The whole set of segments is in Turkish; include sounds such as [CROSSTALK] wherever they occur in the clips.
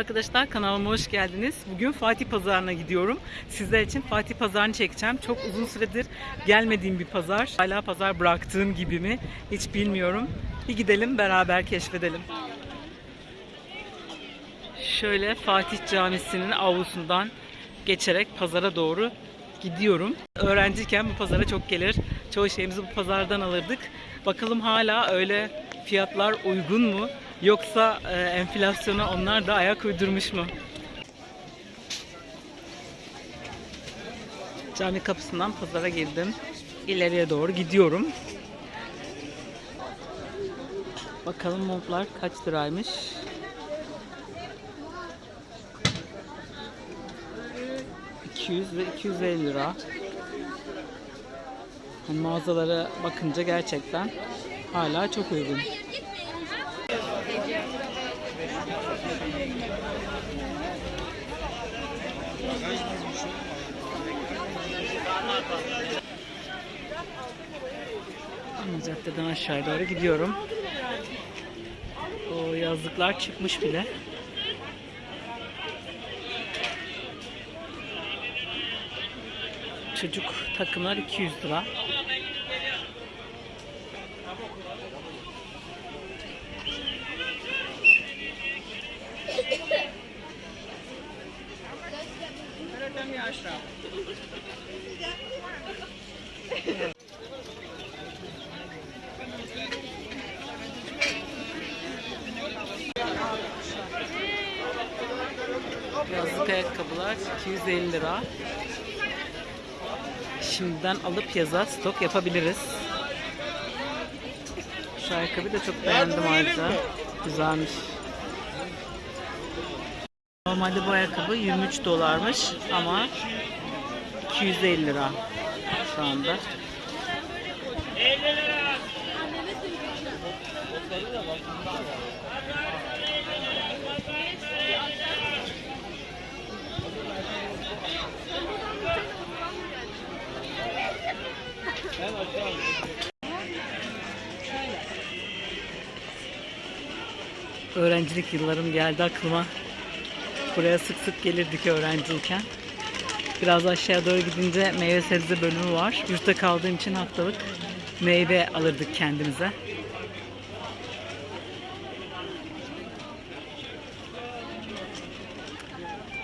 arkadaşlar kanalıma hoş geldiniz. Bugün Fatih Pazarı'na gidiyorum. Sizler için Fatih Pazarı'nı çekeceğim. Çok uzun süredir gelmediğim bir pazar. Hala pazar bıraktığım gibi mi hiç bilmiyorum. Bir gidelim beraber keşfedelim. Şöyle Fatih Camisi'nin avlusundan geçerek pazara doğru gidiyorum. Öğrenciyken bu pazara çok gelir. Çoğu şeyimizi bu pazardan alırdık. Bakalım hala öyle fiyatlar uygun mu? Yoksa e, enflasyona onlar da ayak uydurmuş mu? Cami kapısından pazara girdim. İleriye doğru gidiyorum. Bakalım montlar kaç liraymış? ...200 ve 250 lira. Yani mağazalara bakınca gerçekten hala çok uygun. Ana caddeden aşağıya doğru gidiyorum. O yazlıklar çıkmış bile. Çocuk takımlar 200 lira. Yazlık ayakkabılar 250 lira. Şimdiden alıp yaza stok yapabiliriz. Şu ayakkabıyı da çok beğendim ayrıca. Güzelmiş. Normalde bu ayakkabı 23 dolarmış ama 250 lira şu anda. Öğrencilik yıllarım geldi aklıma. Buraya sık sık gelirdik öğrenciyken. Biraz aşağıya doğru gidince meyve sebze bölümü var. Yurtta kaldığım için haftalık meyve alırdık kendimize.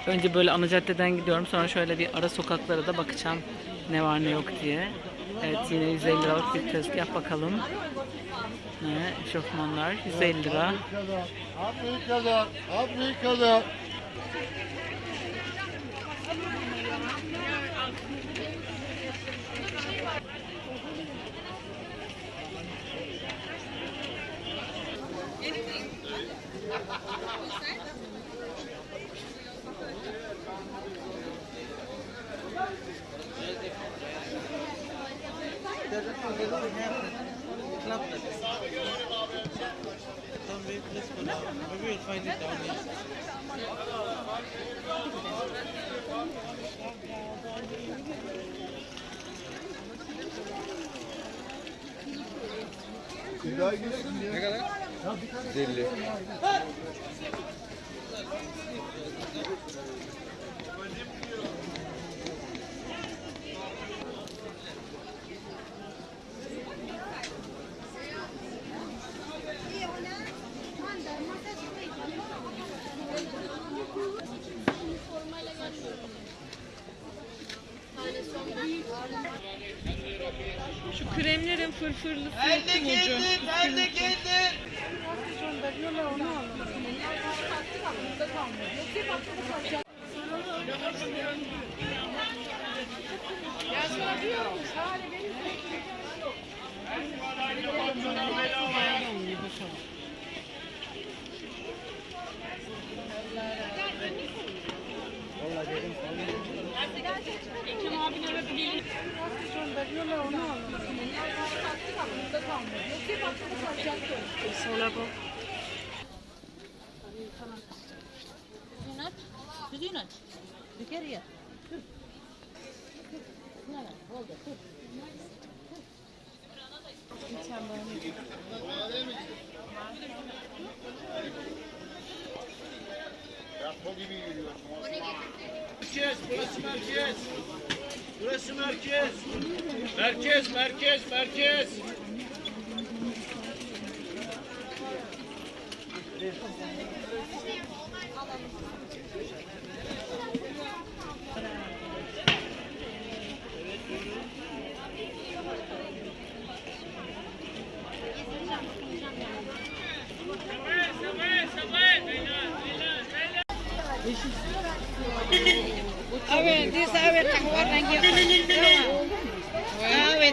Önce böyle ana caddeden gidiyorum. Sonra şöyle bir ara sokaklara da bakacağım ne var ne yok diye. Evet yine 150 liralık bir tezgah bakalım. Ne? Eşofmanlar 150 lira. Afrika'da, Afrika'da. Maybe Ne kadar? Deli. Şu kremlerin de kim ucu? geldim, ben de geldim. Sola bu. Spinach? Spinach. Look at here. No, no, hold it. Merkez, burası merkez. Burası merkez. Merkez, merkez, merkez. [LAUGHS] Awe, di sawe tak warna gitu. Awe.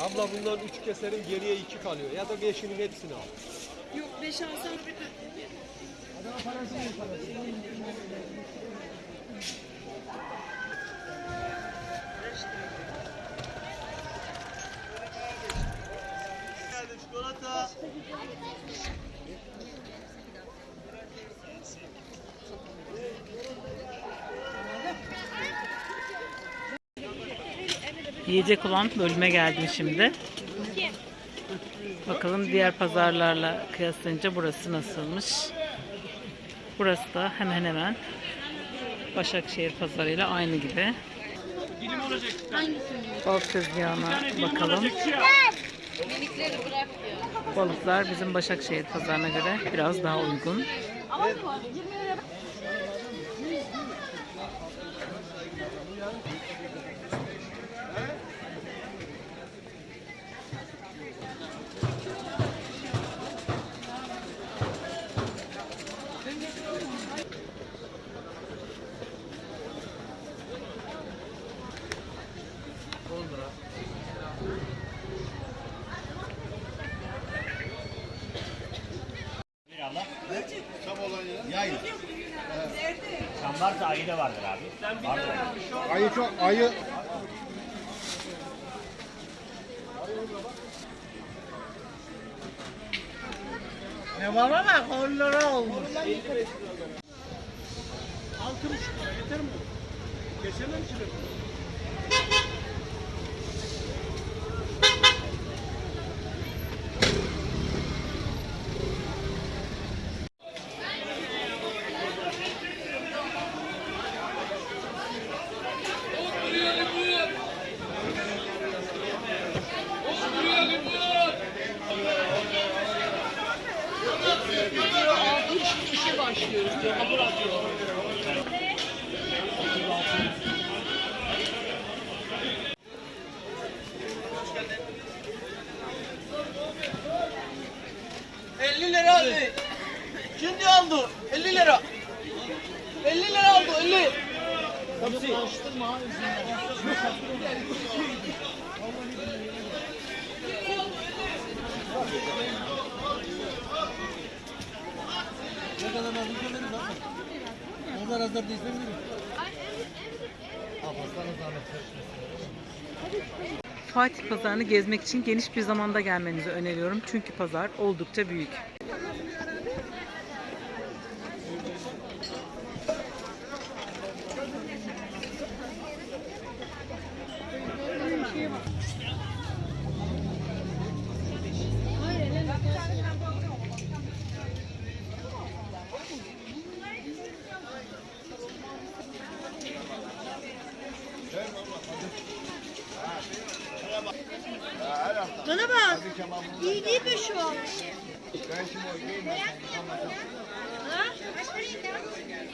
Abla bundan üç keserin geriye iki kalıyor. Ya da beşinin hepsini al. Yok 5 alsam bir Yiyecek olan bölüme geldim şimdi. Bakalım diğer pazarlarla kıyaslayınca burası nasılmış. Burası da hemen hemen Başakşehir pazarıyla aynı gibi. Balık tezgahına bakalım. Balıklar bizim Başakşehir pazarına göre biraz daha uygun. Varsa ayı da vardır abi. Ayı çok ayı. Ne var ama 10 lira olmuş. lira aldı. Şimdi aldı. 50 lira. 50 lira aldı 50. Fatih Pazarı'nı gezmek için geniş bir zamanda gelmenizi öneriyorum. Çünkü pazar oldukça büyük. Hã?